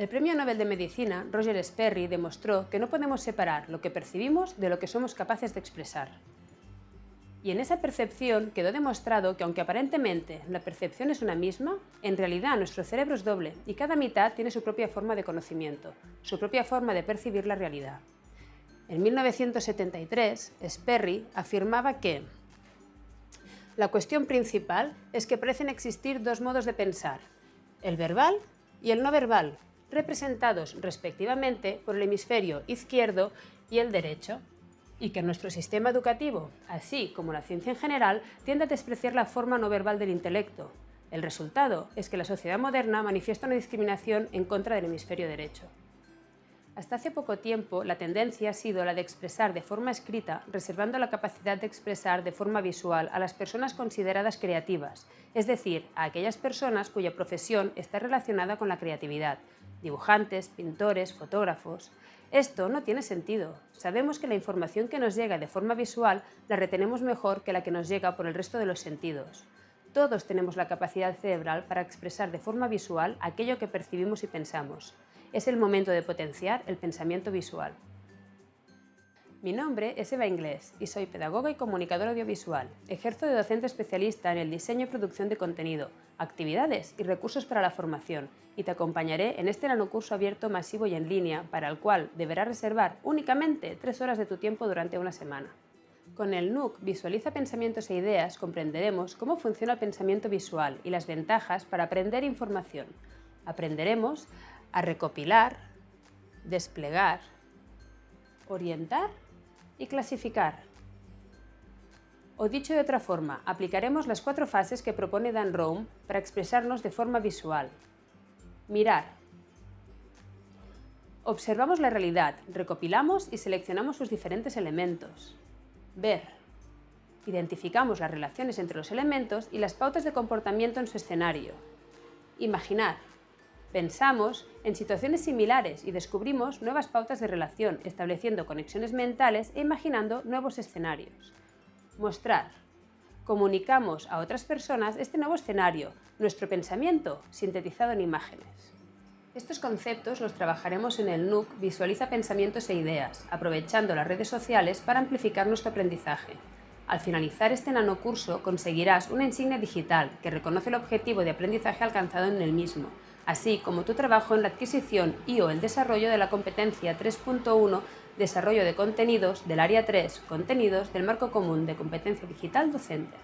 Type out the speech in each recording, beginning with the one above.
El premio Nobel de Medicina, Roger Sperry, demostró que no podemos separar lo que percibimos de lo que somos capaces de expresar. Y en esa percepción quedó demostrado que aunque aparentemente la percepción es una misma, en realidad nuestro cerebro es doble y cada mitad tiene su propia forma de conocimiento, su propia forma de percibir la realidad. En 1973, Sperry afirmaba que la cuestión principal es que parecen existir dos modos de pensar, el verbal y el no verbal, representados respectivamente por el hemisferio izquierdo y el derecho, y que nuestro sistema educativo, así como la ciencia en general, tiende a despreciar la forma no verbal del intelecto. El resultado es que la sociedad moderna manifiesta una discriminación en contra del hemisferio derecho. Hasta hace poco tiempo, la tendencia ha sido la de expresar de forma escrita, reservando la capacidad de expresar de forma visual a las personas consideradas creativas, es decir, a aquellas personas cuya profesión está relacionada con la creatividad, dibujantes, pintores, fotógrafos. Esto no tiene sentido. Sabemos que la información que nos llega de forma visual la retenemos mejor que la que nos llega por el resto de los sentidos. Todos tenemos la capacidad cerebral para expresar de forma visual aquello que percibimos y pensamos. Es el momento de potenciar el pensamiento visual. Mi nombre es Eva Inglés y soy pedagoga y comunicadora audiovisual. Ejerzo de docente especialista en el diseño y producción de contenido, actividades y recursos para la formación y te acompañaré en este nanocurso abierto masivo y en línea para el cual deberás reservar únicamente tres horas de tu tiempo durante una semana. Con el NUC Visualiza Pensamientos e Ideas comprenderemos cómo funciona el pensamiento visual y las ventajas para aprender información. Aprenderemos a recopilar, desplegar, orientar y clasificar. O dicho de otra forma, aplicaremos las cuatro fases que propone Dan Rome para expresarnos de forma visual. Mirar. Observamos la realidad, recopilamos y seleccionamos sus diferentes elementos. Ver. Identificamos las relaciones entre los elementos y las pautas de comportamiento en su escenario. Imaginar. Pensamos en situaciones similares y descubrimos nuevas pautas de relación, estableciendo conexiones mentales e imaginando nuevos escenarios. Mostrar. Comunicamos a otras personas este nuevo escenario, nuestro pensamiento, sintetizado en imágenes. Estos conceptos los trabajaremos en el NUC Visualiza Pensamientos e Ideas, aprovechando las redes sociales para amplificar nuestro aprendizaje. Al finalizar este nanocurso conseguirás una insignia digital que reconoce el objetivo de aprendizaje alcanzado en el mismo, así como tu trabajo en la adquisición y o el desarrollo de la competencia 3.1 Desarrollo de contenidos del Área 3 Contenidos del Marco Común de Competencia Digital Docente.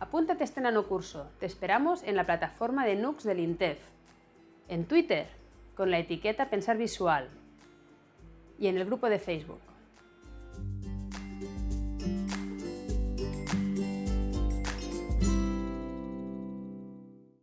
Apúntate a este nanocurso, te esperamos en la plataforma de NUX del INTEF, en Twitter con la etiqueta Pensar Visual y en el grupo de Facebook.